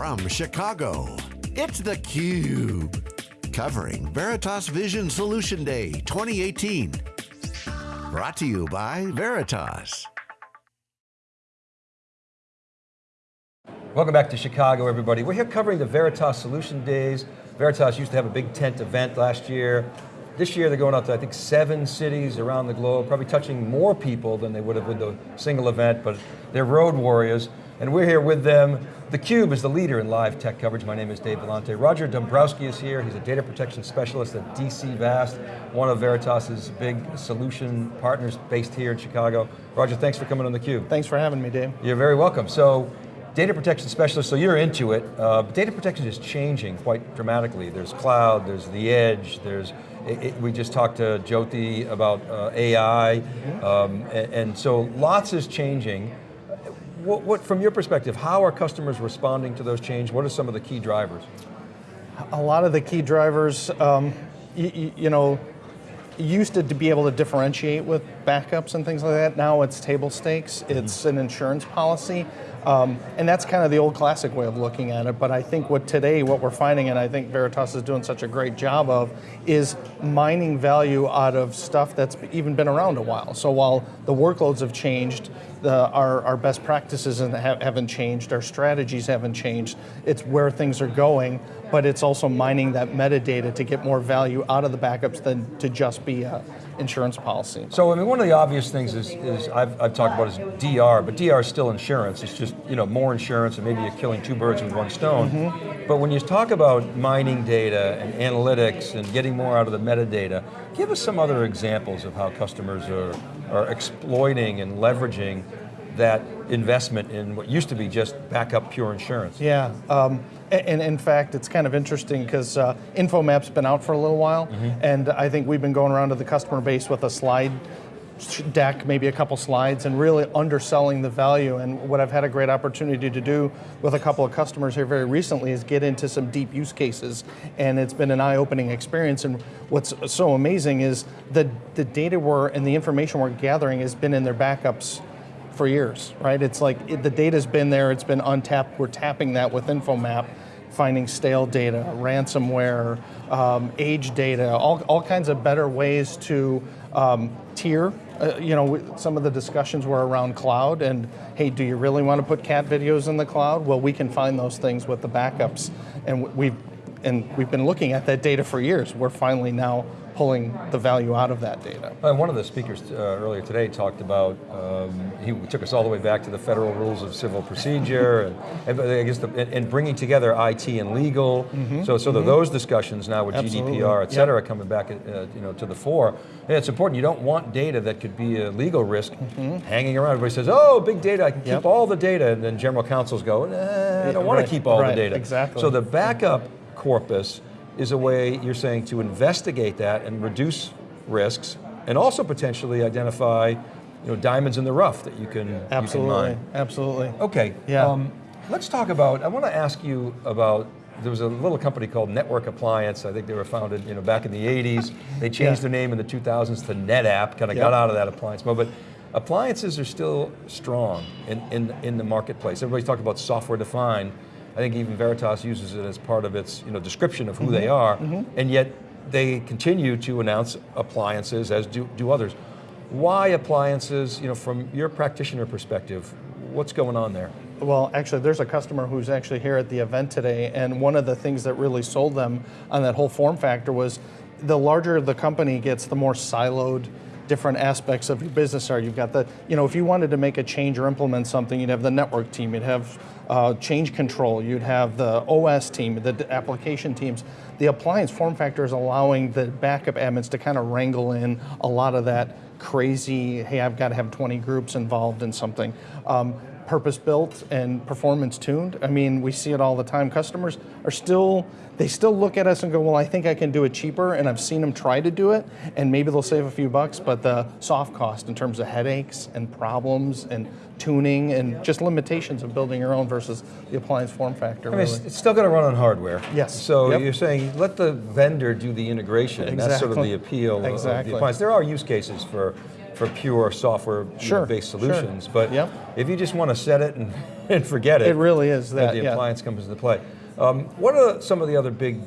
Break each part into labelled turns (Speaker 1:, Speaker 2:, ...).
Speaker 1: from Chicago, it's theCUBE. Covering Veritas Vision Solution Day 2018. Brought to you by Veritas.
Speaker 2: Welcome back to Chicago, everybody. We're here covering the Veritas Solution Days. Veritas used to have a big tent event last year. This year they're going out to, I think, seven cities around the globe, probably touching more people than they would have with the single event, but they're road warriors, and we're here with them. theCUBE is the leader in live tech coverage. My name is Dave Vellante. Roger Dombrowski is here. He's a data protection specialist at DC Vast, one of Veritas's big solution partners based here in Chicago. Roger, thanks for coming on theCUBE.
Speaker 3: Thanks for having me, Dave.
Speaker 2: You're very welcome. So, data protection specialist, so you're into it. Uh, data protection is changing quite dramatically. There's cloud, there's the edge, there's, it, we just talked to Jyoti about uh, AI, um, and, and, so lots is changing. What, what, from your perspective, how are customers responding to those changes? What are some of the key drivers?
Speaker 3: A lot of the key drivers, um, you know, used to be able to differentiate with backups and things like that. Now it's table stakes, it's mm -hmm. an insurance policy. Um, and that's kind of the old classic way of looking at it, but I think what today, what we're finding, and I think Veritas is doing such a great job of, is mining value out of stuff that's even been around a while. So while the workloads have changed, the, our, our best practices haven't changed, our strategies haven't changed, it's where things are going, but it's also mining that metadata to get more value out of the backups than to just be a insurance policy.
Speaker 2: So I mean, one of the obvious things is, is I've, I've talked about is DR, but DR is still insurance. It's just you know more insurance and maybe you're killing two birds with one stone. Mm -hmm. But when you talk about mining data and analytics and getting more out of the metadata, give us some other examples of how customers are, are exploiting and leveraging that investment in what used to be just backup pure insurance.
Speaker 3: Yeah, um, and in fact, it's kind of interesting because uh, InfoMap's been out for a little while, mm -hmm. and I think we've been going around to the customer base with a slide deck, maybe a couple slides, and really underselling the value. And what I've had a great opportunity to do with a couple of customers here very recently is get into some deep use cases. And it's been an eye-opening experience. And what's so amazing is the, the data we're, and the information we're gathering has been in their backups for years, right? It's like it, the data's been there, it's been untapped, we're tapping that with InfoMap, finding stale data, ransomware, um, age data, all, all kinds of better ways to um, tier. Uh, you know, some of the discussions were around cloud and, hey, do you really want to put cat videos in the cloud? Well, we can find those things with the backups. And we've, and we've been looking at that data for years. We're finally now pulling the value out of that data.
Speaker 2: And one of the speakers uh, earlier today talked about, um, he took us all the way back to the federal rules of civil procedure, and, and I guess, the, and, bringing together IT and legal. Mm -hmm. So, so mm -hmm. those discussions now with Absolutely. GDPR, et cetera, yep. coming back uh, you know, to the fore. And it's important, you don't want data that could be a legal risk mm -hmm. hanging around. Everybody says, oh, big data, I can keep yep. all the data, and then general counsels go, nah, I don't want right. to keep all
Speaker 3: right.
Speaker 2: the data.
Speaker 3: Exactly.
Speaker 2: So the backup corpus is a way, you're saying, to investigate that and reduce risks, and also potentially identify you know, diamonds in the rough that you can,
Speaker 3: absolutely,
Speaker 2: you can
Speaker 3: Absolutely,
Speaker 2: Okay,
Speaker 3: yeah. Um,
Speaker 2: let's talk about, I want to ask you about there was a little company called Network Appliance. I think they were founded you know, back in the 80s. They changed yeah. their name in the 2000s to NetApp, kind of yep. got out of that appliance mode. But appliances are still strong in, in, in the marketplace. Everybody's talking about software defined. I think even Veritas uses it as part of its you know, description of who mm -hmm. they are, mm -hmm. and yet they continue to announce appliances as do, do others. Why appliances, you know, from your practitioner perspective, what's going on there?
Speaker 3: Well, actually, there's a customer who's actually here at the event today, and one of the things that really sold them on that whole form factor was the larger the company gets, the more siloed different aspects of your business are. You've got the, you know, if you wanted to make a change or implement something, you'd have the network team, you'd have uh, change control, you'd have the OS team, the application teams. The appliance form factor is allowing the backup admins to kind of wrangle in a lot of that crazy, hey, I've got to have 20 groups involved in something. Um, purpose built and performance tuned. I mean, we see it all the time. Customers are still, they still look at us and go, well, I think I can do it cheaper, and I've seen them try to do it, and maybe they'll save a few bucks, but the soft cost in terms of headaches and problems and tuning and just limitations of building your own versus the appliance form factor. I
Speaker 2: mean,
Speaker 3: really.
Speaker 2: it's still going to run on hardware.
Speaker 3: Yes.
Speaker 2: So yep. you're saying let the vendor do the integration.
Speaker 3: Exactly.
Speaker 2: That's sort of the appeal
Speaker 3: exactly.
Speaker 2: of the appliance. There are use cases for for pure software
Speaker 3: sure,
Speaker 2: based
Speaker 3: sure.
Speaker 2: solutions. But
Speaker 3: Yep.
Speaker 2: if you just want to set it and, and forget it,
Speaker 3: It really is that,
Speaker 2: the
Speaker 3: yeah.
Speaker 2: appliance comes into play. Um, what are some of the other big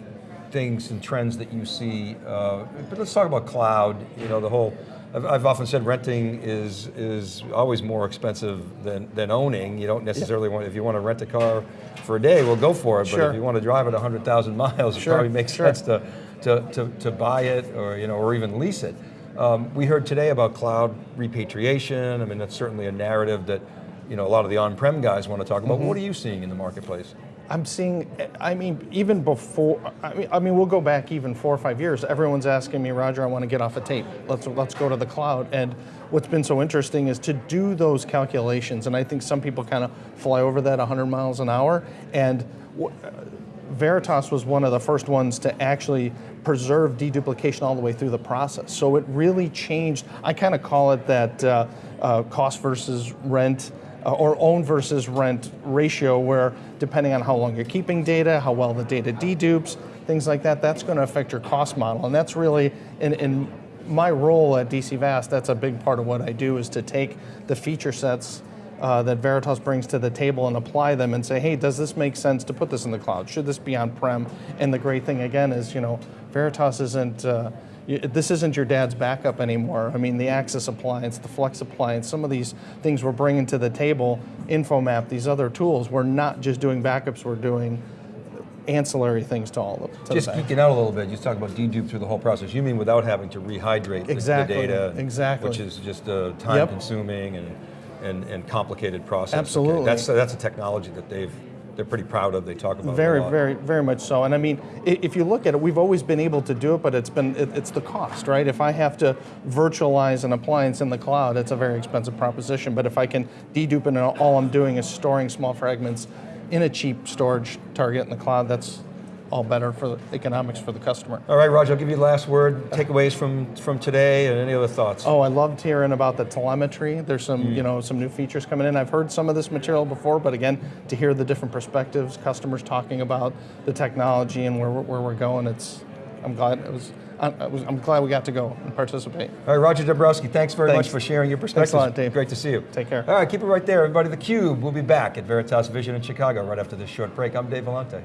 Speaker 2: things and trends that you see? Uh, but let's talk about cloud. You know, the whole. I've, I've often said renting is is always more expensive than, than owning. You don't necessarily want if you want to rent a car for a day, well, go for it. But
Speaker 3: Sure.
Speaker 2: if you want to drive it 100,000 miles, it probably makes
Speaker 3: sure.
Speaker 2: sense to, to, to, to buy it or you know or even lease it. Um, we heard today about cloud repatriation. I mean, that's certainly a narrative that you know a lot of the on-prem guys want to talk about.
Speaker 3: Mm-hmm.
Speaker 2: What are you seeing in the marketplace?
Speaker 3: I'm seeing, I mean, even before, I mean, I mean, we'll go back even four or five years. Everyone's asking me, Roger, I want to get off a tape. Let's let's go to the cloud. And what's been so interesting is to do those calculations. And I think some people kind of fly over that 100 miles an hour. And Veritas was one of the first ones to actually preserve deduplication all the way through the process. So it really changed. I kind of call it that uh, uh, cost versus rent uh, or own versus rent ratio, where depending on how long you're keeping data, how well the data dedupes, things like that, that's going to affect your cost model. And that's really, in, in my role at DC Vast, that's a big part of what I do is to take the feature sets uh, that Veritas brings to the table and apply them and say, hey, does this make sense to put this in the cloud? Should this be on-prem? And the great thing again is, you know, Veritas isn't, uh, this isn't your dad's backup anymore. I mean, the Access appliance, the Flex appliance, some of these things we're bringing to the table, InfoMap, these other tools, we're not just doing backups, we're doing ancillary things to all of them.
Speaker 2: Just geeking out a little bit, you talk about dedupe through the whole process. You mean without having to rehydrate the- the data,
Speaker 3: exactly.
Speaker 2: which is just uh, time
Speaker 3: Yep.
Speaker 2: consuming and, and, and complicated process. Okay,
Speaker 3: Absolutely.
Speaker 2: That's, that's a technology that they've, they're pretty proud of, they talk about it a
Speaker 3: Very,
Speaker 2: lot.
Speaker 3: very, very much so. And I mean, if you look at it, we've always been able to do it, but it's been it's the cost, right? If I have to virtualize an appliance in the cloud, it's a very expensive proposition. But if I can dedupe it, and all I'm doing is storing small fragments in a cheap storage target in the cloud, that's all better for the economics for the customer.
Speaker 2: All right, Roger, I'll give you the last word, takeaways from, from today and any other thoughts.
Speaker 3: Oh, I loved hearing about the telemetry. There's some,
Speaker 2: Mm.
Speaker 3: you know, some new features coming in. I've heard some of this material before, but again, to hear the different perspectives, customers talking about the technology and where, we're- where we're going, it's, I'm glad it was, I, I was, I'm glad we got to go and participate.
Speaker 2: All right, Roger Dabrowski, thanks very
Speaker 3: Thanks.
Speaker 2: much for sharing your perspective.
Speaker 3: Thanks a lot, Dave.
Speaker 2: Great to see you.
Speaker 3: Take care.
Speaker 2: All right, keep it right there, everybody. The Cube, we'll be back at Veritas Vision in Chicago right after this short break. I'm Dave Vellante.